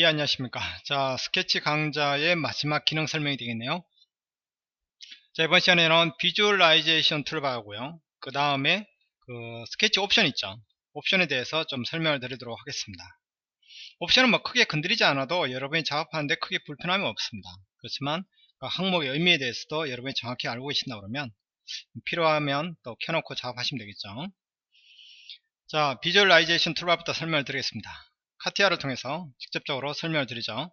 예 안녕하십니까. 자 스케치 강좌의 마지막 기능 설명이 되겠네요. 자 이번 시간에는 visualization toolbar하고요. 그 다음에 그 스케치 옵션 있죠? 옵션에 대해서 좀 설명을 드리도록 하겠습니다. 옵션은 뭐 크게 건드리지 않아도 여러분이 작업하는데 크게 불편함이 없습니다. 그렇지만 그 항목의 의미에 대해서도 여러분이 정확히 알고 계신다 그러면 필요하면 또 켜놓고 작업하시면 되겠죠? 자 visualization toolbar부터 설명을 드리겠습니다 CATIA를 통해서 직접적으로 설명을 드리죠.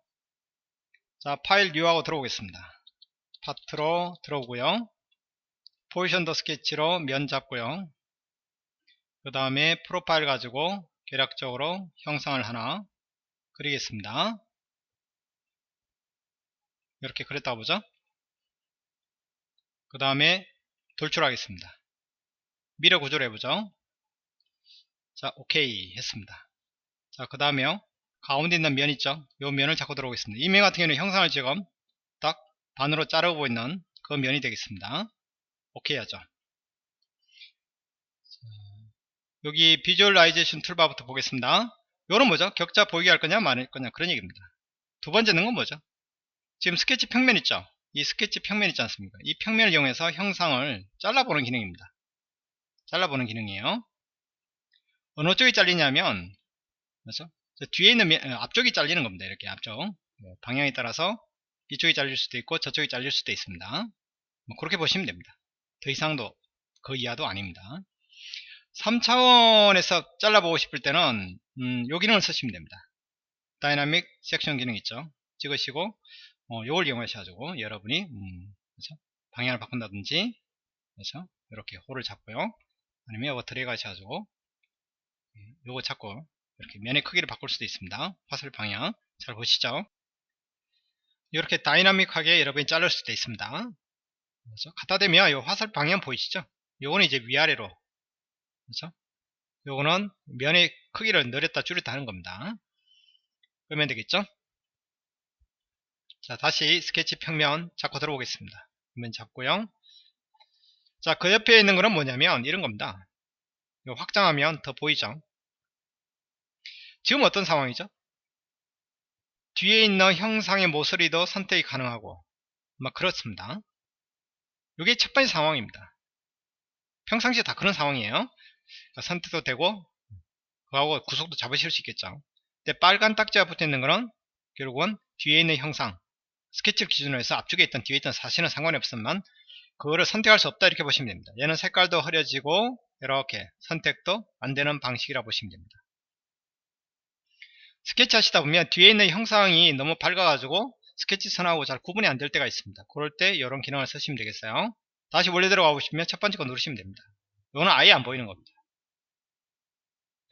자 file new하고 들어오겠습니다. part로 들어오고요. positioned sketch로 면 잡고요. 그 다음에 profile 가지고 개략적으로 형상을 하나 그리겠습니다. 이렇게 그렸다 보죠? 그 다음에 돌출하겠습니다. mirror 구조를 해보죠. 자 오케이. 했습니다 자, 그 다음에요. 가운데 있는 면 있죠? 이 면을 잡고 들어오겠습니다. 이 면 같은 경우는 형상을 지금 딱 반으로 자르고 있는 그 면이 되겠습니다. 오케이 하죠. 여기 visualization toolbar부터 보겠습니다. 요런 뭐죠? 격자 보이게 할 거냐 말 거냐 그런 얘기입니다. 두 번째는 건 뭐죠? 지금 스케치 평면 있죠? 이 스케치 평면 있지 않습니까? 이 평면을 이용해서 형상을 잘라보는 기능입니다. 잘라보는 기능이에요. 어느 쪽이 잘리냐면 그렇죠? 뒤에 있는 면, 어, 앞쪽이 잘리는 겁니다. 이렇게 앞쪽 뭐 방향에 따라서 이쪽이 잘릴 수도 있고 저쪽이 잘릴 수도 있습니다. 뭐 그렇게 보시면 됩니다. 더 이상도 그 이하도 아닙니다. 3차원에서 잘라보고 싶을 때는 음, 요 기능을 쓰시면 됩니다. dynamic section 기능 있죠. 찍으시고 어, 요걸 이용하셔가지고 여러분이 음, 그렇죠? 방향을 바꾼다든지 그렇죠? 이렇게 홀을 잡고요. 아니면 이거 드래그 하셔가지고 예, 요거 잡고 이렇게 면의 크기를 바꿀 수도 있습니다. 화살 방향 잘 보시죠. 이렇게 dynamic하게 여러분이 자를 수도 있습니다. 그렇죠? 갖다 대면 이 화살 방향 보이시죠? 요거는 이제 위아래로 그렇죠? 요거는 면의 크기를 늘렸다 줄였다 하는 겁니다. 그러면 되겠죠? 자 다시 스케치 평면 잡고 들어오겠습니다. 면 잡고요. 자그 옆에 있는 거는 뭐냐면 이런 겁니다. 확장하면 더 보이죠? 지금 어떤 상황이죠? 뒤에 있는 형상의 모서리도 선택이 가능하고 막 그렇습니다. 이게 첫 번째 상황입니다. 평상시에 다 그런 상황이에요. 그러니까 선택도 되고 그하고 구속도 잡으실 수 있겠죠. 근데 빨간 딱지가 붙어 있는 거는 결국은 뒤에 있는 형상 스케치 기준으로 해서 앞쪽에 있던 뒤에 있던 사실은 상관이 없으면 그거를 선택할 수 없다 이렇게 보시면 됩니다. 얘는 색깔도 흐려지고 이렇게 선택도 안 되는 방식이라 보시면 됩니다. 스케치 하시다 보면 뒤에 있는 형상이 너무 밝아가지고 스케치 선하고 잘 구분이 안 될 때가 있습니다. 그럴 때 이런 기능을 쓰시면 되겠어요. 다시 원래 들어가 보시면 첫 번째 거 누르시면 됩니다. 이거는 아예 안 보이는 겁니다.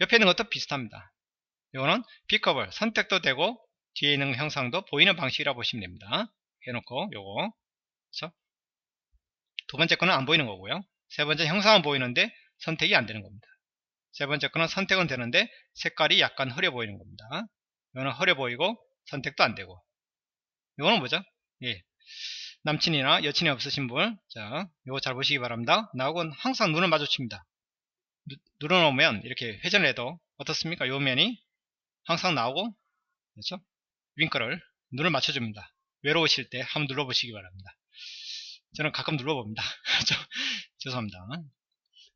옆에 있는 것도 비슷합니다. 이거는 픽업을 선택도 되고 뒤에 있는 형상도 보이는 방식이라 보시면 됩니다. 해놓고 요거 그래서 두 번째 거는 안 보이는 거고요. 세 번째 형상은 보이는데 선택이 안 되는 겁니다. 세 번째 거는 선택은 되는데 색깔이 약간 흐려 보이는 겁니다. 이거는 흐려 보이고 선택도 안 되고 이거는 뭐죠? 예. 남친이나 여친이 없으신 분, 자, 이거 잘 보시기 바랍니다. 나하고는 항상 눈을 마주칩니다. 누, 눌러놓으면 이렇게 회전을 해도 어떻습니까? 요 면이 항상 나오고, 그렇죠? 윙크를 눈을 맞춰줍니다. 외로우실 때 한번 눌러보시기 바랍니다. 저는 가끔 눌러봅니다. 죄송합니다.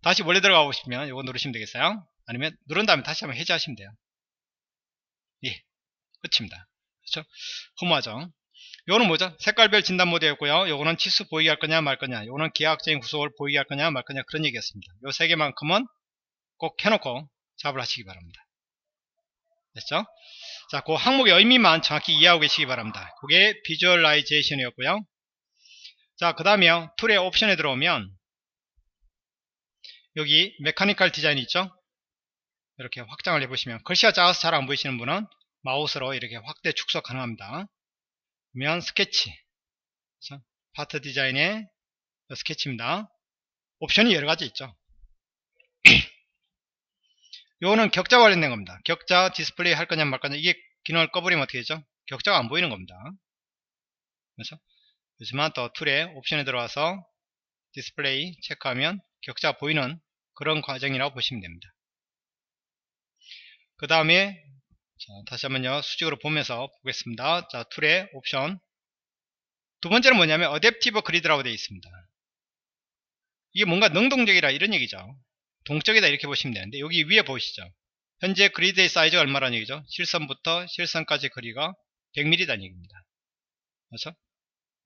다시 원래 들어가 보시면 이거 누르시면 되겠어요. 아니면 누른 다음에 다시 한번 해제하시면 돼요. 예 끝입니다. 그렇죠? 허무하죠? 요거는 뭐죠? 색깔별 진단 모드였고요. 요거는 치수 보이게 할 거냐 말 거냐. 요거는 기하학적인 구속을 보이게 할 거냐 말 거냐 그런 얘기였습니다. 요 세 개만큼은 꼭 켜놓고 작업을 하시기 바랍니다. 됐죠? 자, 그 항목의 의미만 정확히 이해하고 계시기 바랍니다. 그게 visualization이었고요. 자, 그 다음에 tool의 옵션에 들어오면 여기 mechanical design 있죠? 이렇게 확장을 해보시면 글씨가 작아서 잘 안 보이시는 분은 마우스로 이렇게 확대 축소 가능합니다. 그러면 스케치. 그렇죠? part design의 스케치입니다. 옵션이 여러 가지 있죠. 요거는 격자 관련된 겁니다. 격자 디스플레이 할 거냐 말 거냐 이게 기능을 꺼버리면 어떻게 되죠? 격자가 안 보이는 겁니다. 그렇죠? 그렇지만 또 tool에 옵션에 들어와서 디스플레이 체크하면 격자 보이는 그런 과정이라고 보시면 됩니다. 그 다음에 자, 다시 한번요. 수직으로 보면서 보겠습니다. 자, tool의 옵션. 두 번째는 뭐냐면 adaptive grid라고 되어 있습니다. 이게 뭔가 능동적이라 이런 얘기죠. 동적이다 이렇게 보시면 되는데 여기 위에 보시죠. 현재 grid의 사이즈가 얼마라는 얘기죠. 실선부터 실선까지 거리가 100mm라는 얘기입니다. 그렇죠?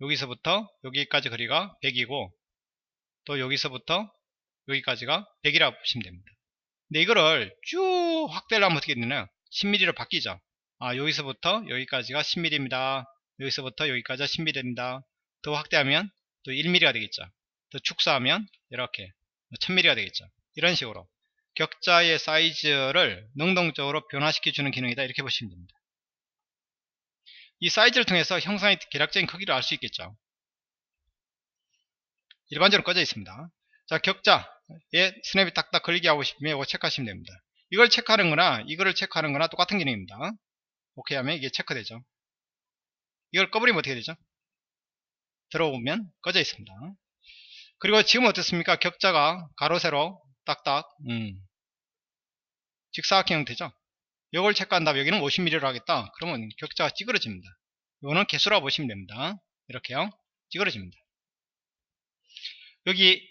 여기서부터 여기까지 거리가 100이고 또 여기서부터 여기까지가 100이라고 보시면 됩니다. 근데 이거를 쭉 확대를 하면 어떻게 되나요? 10mm로 바뀌죠. 아, 여기서부터 여기까지가 10mm입니다. 여기서부터 여기까지가 10mm입니다. 더 확대하면 또 1mm가 되겠죠. 더 축소하면 이렇게 1000mm가 되겠죠. 이런 식으로 격자의 사이즈를 능동적으로 변화시켜주는 기능이다. 이렇게 보시면 됩니다. 이 사이즈를 통해서 형상의 계략적인 크기를 알 수 있겠죠. 일반적으로 꺼져 있습니다. 자, 격자에 스냅이 딱딱 걸리게 하고 싶으면 이거 체크하시면 됩니다. 이걸 체크하는 거나 이거를 체크하는 거나 똑같은 기능입니다. 오케이 하면 이게 체크되죠. 이걸 꺼버리면 어떻게 되죠? 들어오면 꺼져 있습니다. 그리고 지금 어떻습니까? 격자가 가로 세로 딱딱 음, 직사각형 형태죠. 이걸 체크한 다음에 여기는 50mm로 하겠다. 그러면 격자가 찌그러집니다. 이거는 개수라고 보시면 됩니다. 이렇게요. 찌그러집니다. 여기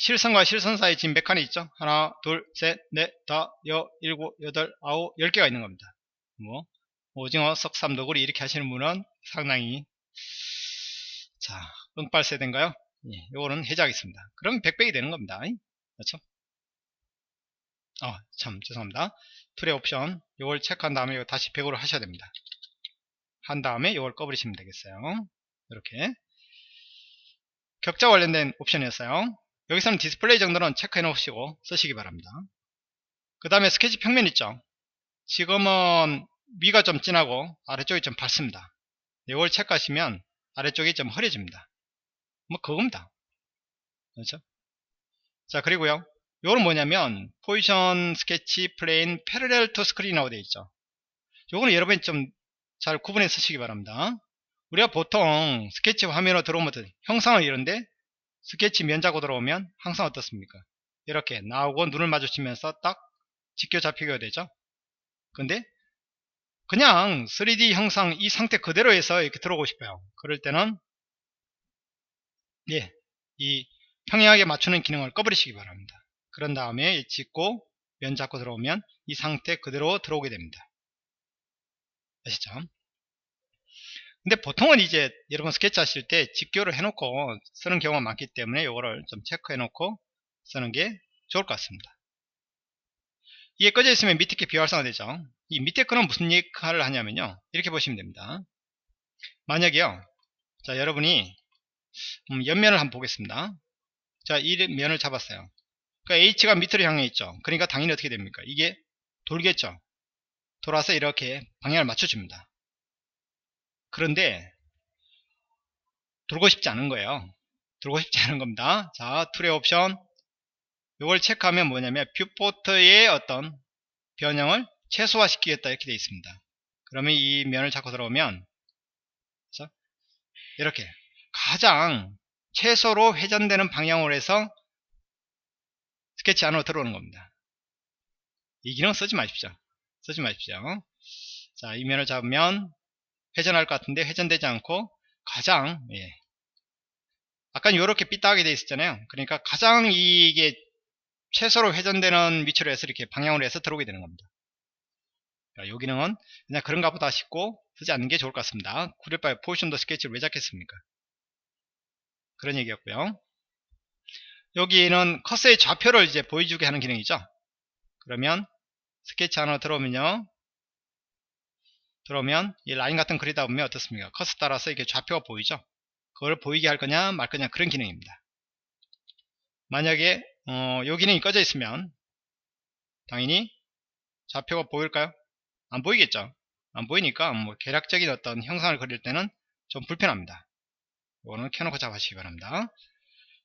실선과 실선 사이 지금 몇 칸이 있죠? 하나, 둘, 셋, 넷, 다, 여, 일곱, 여덟, 아홉, 열 개가 있는 겁니다. 뭐 오징어, 석삼도구리 이렇게 하시는 분은 상당히 자, 응빨 세대인가요? 예, 요거는 해제하겠습니다. 그럼 100백이 되는 겁니다. 그렇죠? 어, 참 죄송합니다. tool의 옵션 요걸 체크한 다음에 이거 다시 100으로 하셔야 됩니다. 한 다음에 이걸 꺼버리시면 되겠어요. 이렇게 격자 관련된 옵션이었어요. 여기서는 디스플레이 정도는 체크해 놓으시고 쓰시기 바랍니다. 그 다음에 스케치 평면 있죠. 지금은 위가 좀 진하고 아래쪽이 좀 밝습니다. 이걸 체크하시면 아래쪽이 좀 흐려집니다. 뭐 그겁니다. 그렇죠? 자 그리고요. 요거는 뭐냐면 position sketch plane parallel to screen이라고 되어 있죠. 요거는 여러분이 좀 잘 구분해 쓰시기 바랍니다. 우리가 보통 스케치 화면으로 들어오면 형상은 이런데 스케치 면 잡고 들어오면 항상 어떻습니까? 이렇게 나오고 눈을 마주치면서 딱 지켜 잡히게 되죠. 근데 그냥 3D 형상 이 상태 그대로 해서 이렇게 들어오고 싶어요. 그럴 때는 예, 이 평행하게 맞추는 기능을 꺼버리시기 바랍니다. 그런 다음에 짓고 면 잡고 들어오면 이 상태 그대로 들어오게 됩니다. 아시죠? 근데 보통은 이제 여러분 스케치 하실 때 직교를 해놓고 쓰는 경우가 많기 때문에 이거를 좀 체크해 놓고 쓰는 게 좋을 것 같습니다. 이게 꺼져 있으면 밑에 게 비활성화 되죠. 이 밑에 거는 무슨 역할을 하냐면요. 이렇게 보시면 됩니다. 만약에요. 자, 여러분이 음, 옆면을 한번 보겠습니다. 자, 이 면을 잡았어요. 그러니까 H가 밑으로 향해 있죠. 그러니까 당연히 어떻게 됩니까? 이게 돌겠죠. 돌아서 이렇게 방향을 맞춰줍니다. 그런데 돌고 싶지 않은 거예요. 돌고 싶지 않은 겁니다. 자, tool의 옵션 이걸 체크하면 뭐냐면 viewport의 어떤 변형을 최소화시키겠다 이렇게 되어 있습니다. 그러면 이 면을 잡고 들어오면 그렇죠? 이렇게 가장 최소로 회전되는 방향으로 해서 스케치 안으로 들어오는 겁니다. 이 기능 쓰지 마십시오. 쓰지 마십시오. 자, 이 면을 잡으면 회전할 것 같은데 회전되지 않고 가장 예. 아까 이렇게 삐딱하게 되어 있었잖아요. 그러니까 가장 이게 최소로 회전되는 위치로 해서 이렇게 방향으로 해서 들어오게 되는 겁니다. 이 기능은 그냥 그런가 보다 싶고 쓰지 않는 게 좋을 것 같습니다. 구릴바의 포지션도 스케치를 왜 잡겠습니까? 그런 얘기였고요. 여기는 커서의 좌표를 이제 보여주게 하는 기능이죠. 그러면 스케치 안으로 들어오면요. 들어오면 이 라인 같은 그리다 보면 어떻습니까? 커서 따라서 이렇게 좌표가 보이죠. 그걸 보이게 할 거냐 말 거냐 그런 기능입니다. 만약에 어, 요 기능이 꺼져 있으면 당연히 좌표가 보일까요? 안 보이겠죠. 안 보이니까 뭐 계략적인 어떤 형상을 그릴 때는 좀 불편합니다. 이거는 켜놓고 잡으시기 바랍니다.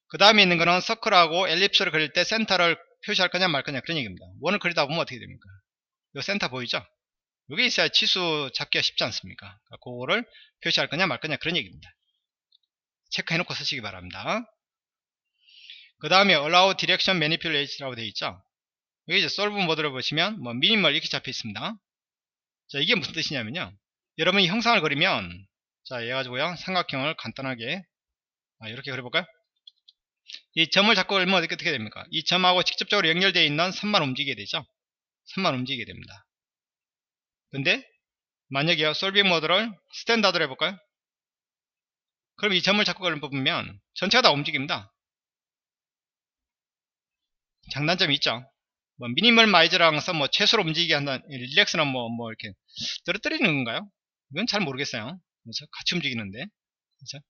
그 다음에 있는 거는 서클하고 엘립스를 그릴 때 센터를 표시할 거냐 말 거냐 그런 얘기입니다. 원을 그리다 보면 어떻게 됩니까? 이 센터 보이죠? 여기 있어야 치수 잡기가 쉽지 않습니까? 그러니까 그거를 표시할 거냐 말 거냐 그런 얘기입니다. 체크해 놓고 쓰시기 바랍니다. 그 다음에 allow direct manipulate라고 되어 있죠. 여기 이제 solve 모드를 보시면 뭐 미니멀 이렇게 잡혀 있습니다. 자, 이게 무슨 뜻이냐면요. 여러분이 형상을 그리면, 자, 얘 가지고요. 삼각형을 간단하게, 아, 이렇게 그려볼까요? 이 점을 잡고 어떻게, 어떻게 됩니까? 이 점하고 직접적으로 연결되어 있는 선만 움직이게 되죠. 선만 움직이게 됩니다. 근데, 만약에요, solving 모드를 standard로 해볼까요? 그럼 이 점을 잡고 그리는 부분면 전체가 다 움직입니다. 장단점이 있죠. 뭐 minimize라 해서 뭐 최소로 움직이게 한다 relax는 뭐, 뭐 이렇게 떨어뜨리는 건가요? 이건 잘 모르겠어요. 그렇죠? 같이 움직이는데. 그렇죠?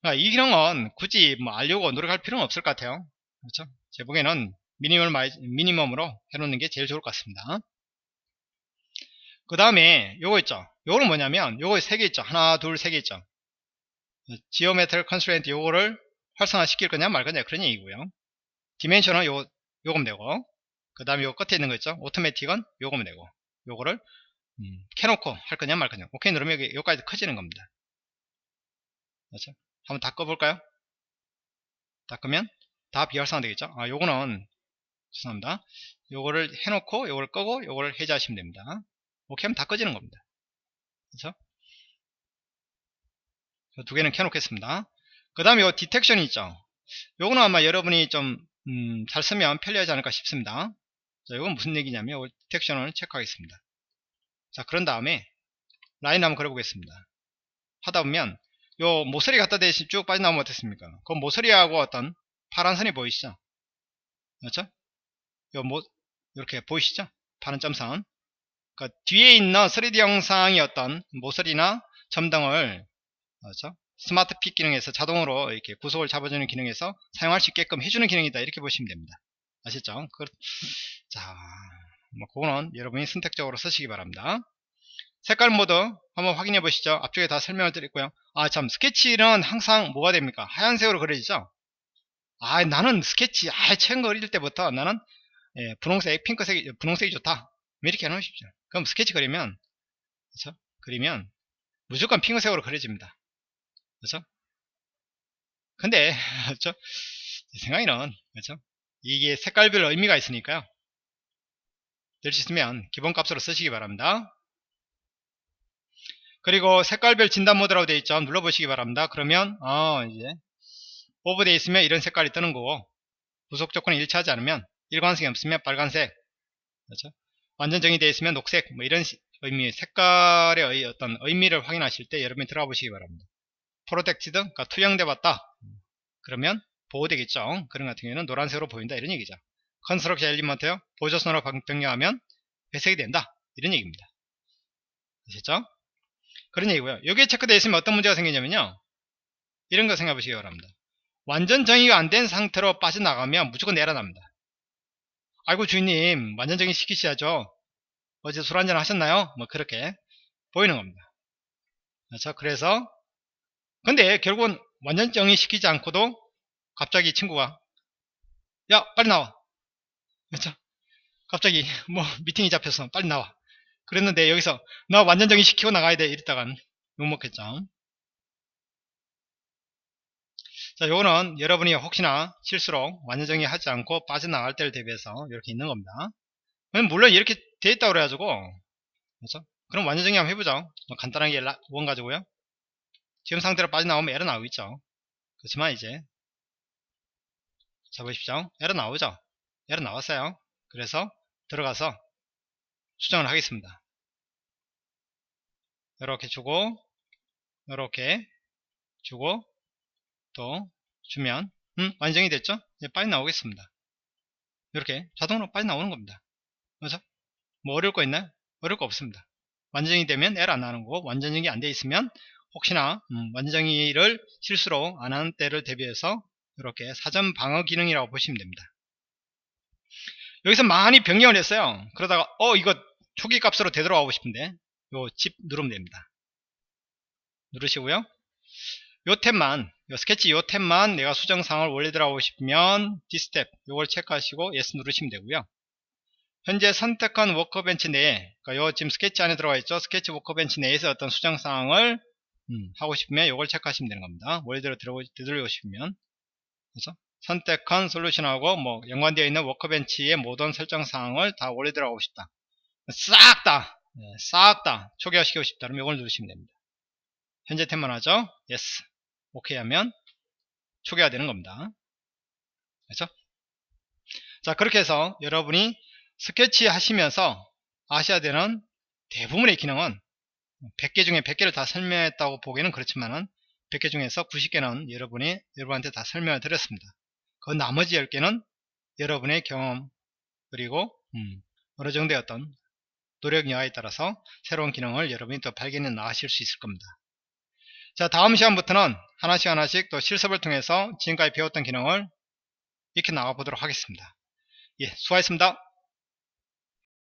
그러니까 이 기능은 굳이 뭐 알려고 노력할 필요는 없을 것 같아요. 그렇죠? 제 보기에는 minimize, minimum으로 해놓는 게 제일 좋을 것 같습니다. 그 다음에 요거 있죠. 요거는 뭐냐면 요거 세 개 있죠. 하나, 둘, 세 개 있죠. geometric constraint 요거를 활성화 시킬 거냐 말 거냐 그런 얘기고요. dimension은 요, 요거면 되고 그 다음에 요 끝에 있는 거 있죠. automatic은 요거면 되고 요거를 음, 켜놓고 할 거냐 말 거냐 오케이 누르면 여기 여기까지 커지는 겁니다. 그렇죠? 한번 다 꺼볼까요? 다 끄면 다 비활성화 되겠죠? 아 요거는 죄송합니다. 요거를 해놓고 요거를 끄고 요거를 해제하시면 됩니다. 오케이 하면 다 꺼지는 겁니다. 그렇죠? 두 개는 켜놓겠습니다. 그 다음에 요 디텍션이 있죠. 요거는 아마 여러분이 좀, 음, 잘 쓰면 편리하지 않을까 싶습니다. 자, 이건 무슨 얘기냐면, 요 디텍션을 체크하겠습니다. 자, 그런 다음에, 라인 한번 그려보겠습니다. 하다 보면, 요 모서리 갖다 대신 쭉 빠져나오면 어떻습니까? 그 모서리하고 어떤 파란 선이 보이시죠? 그렇죠? 요 모, 이렇게 보이시죠? 파란 점선. 그 뒤에 있는 3D 형상의 어떤 모서리나 점 등을 그렇죠? smart pick 기능에서 자동으로 이렇게 구속을 잡아주는 기능에서 사용할 수 있게끔 해주는 기능이다. 이렇게 보시면 됩니다. 아셨죠? 그, 자, 뭐 그거는 여러분이 선택적으로 쓰시기 바랍니다. 색깔 모드 한번 확인해 보시죠. 앞쪽에 다 설명을 드렸고요. 아 참 스케치는 항상 뭐가 됩니까? 하얀색으로 그려지죠? 아 나는 스케치 아 처음 그릴 때부터 나는 예, 분홍색 핑크색 분홍색이 좋다. 이렇게 해놓으십시오 그럼 스케치 그리면 그렇죠? 그리면 무조건 핑크색으로 그려집니다 그렇죠? 근데 그렇죠? 제 생각에는 그렇죠? 이게 색깔별 의미가 있으니까요. 될 수 있으면 기본값으로 쓰시기 바랍니다. 그리고 색깔별 진단 모드라고 되어 있죠. 눌러보시기 바랍니다. 그러면 어 이제 오버되어 있으면 이런 색깔이 뜨는 거고 구속 조건이 일치하지 않으면 일관성이 없으면 빨간색 그렇죠? 완전 정의되어 있으면 녹색 뭐 이런 의미 색깔의 어떤 의미를 확인하실 때 여러분이 들어가 보시기 바랍니다. protected, 그러니까 투영돼 봤다. 그러면 보호되겠죠. 그런 같은 경우에는 노란색으로 보인다 이런 얘기죠. construction element요. 보조선으로 변경하면 회색이 된다. 이런 얘기입니다. 아셨죠? 그런 얘기고요. 여기에 체크되어 있으면 어떤 문제가 생기냐면요. 이런 거 생각해 보시기 바랍니다. 완전 정의가 안 된 상태로 빠져나가면 무조건 내려납니다. 아이고 주인님 완전 정의 시키셔야죠. 어제 술 한잔 하셨나요? 뭐 그렇게 보이는 겁니다. 그렇죠? 그래서 근데 결국은 완전 정의 시키지 않고도 갑자기 친구가 야 빨리 나와 그렇죠 갑자기 뭐 미팅이 잡혀서 빨리 나와 그랬는데 여기서 나 완전 정의 시키고 나가야 돼 이랬다간 욕먹겠죠 자 요거는 여러분이 혹시나 실수로 완전 정의하지 않고 빠져나갈 때를 대비해서 이렇게 있는 겁니다 물론 이렇게 돼 있다고 그래가지고 그렇죠 그럼 완전 정의 한번 해보죠 간단하게 원 가지고요 지금 상태로 빠져나오면 에러 나오고 있죠. 그렇지만 이제 자 보십시오. 에러 나오죠. 에러 나왔어요. 그래서 들어가서 수정을 하겠습니다. 이렇게 주고 이렇게 주고 또 주면 음, 완성이 됐죠? 이제 빨리 나오겠습니다. 이렇게 자동으로 빨리 나오는 겁니다. 그래서 뭐 어려울 거 있나요? 어려울 거 없습니다. 완전히 되면 에러 안 나는 거고 완전히 안 돼 있으면 혹시나 음, 완전히를 실수로 안 하는 때를 대비해서 이렇게 사전 방어 기능이라고 보시면 됩니다. 여기서 많이 변경을 했어요. 그러다가 어 이거 초기 값으로 되돌아가고 싶은데 요 집 누르면 됩니다. 누르시고요. 요 탭만 요 스케치 요 탭만 내가 수정 사항을 원래 들어가고 싶으면 this tab 요걸 체크하시고 yes 누르시면 되고요. 현재 선택한 workbench 내에 그러니까 요 지금 스케치 안에 들어가 있죠. 스케치 workbench 내에서 어떤 수정 사항을 음, 하고 싶으면 이걸 체크하시면 되는 겁니다. 원래대로 되돌리고 싶으면 그래서 선택한 솔루션하고 뭐 연관되어 있는 워커벤치의 모든 설정 사항을 다 원래대로 하고 싶다. 싹 다 싹 다 초기화시키고 싶다면 이걸 누르시면 됩니다. 현재 탭만 하죠? yes. 오케이 하면 초기화 되는 겁니다. 그렇죠? 자 그렇게 해서 여러분이 스케치 하시면서 아셔야 되는 대부분의 기능은 100개 중에 100개를 다 설명했다고 보기에는 그렇지만은 100개 중에서 90개는 여러분이 여러분한테 다 설명을 드렸습니다. 그 나머지 10개는 여러분의 경험 그리고 음, 어느 정도의 어떤 노력 여하에 따라서 새로운 기능을 여러분이 또 발견해 나가실 수 있을 겁니다. 자 다음 시간부터는 하나씩 하나씩 또 실습을 통해서 지금까지 배웠던 기능을 익혀 나가 보도록 하겠습니다. 예, 수고하셨습니다.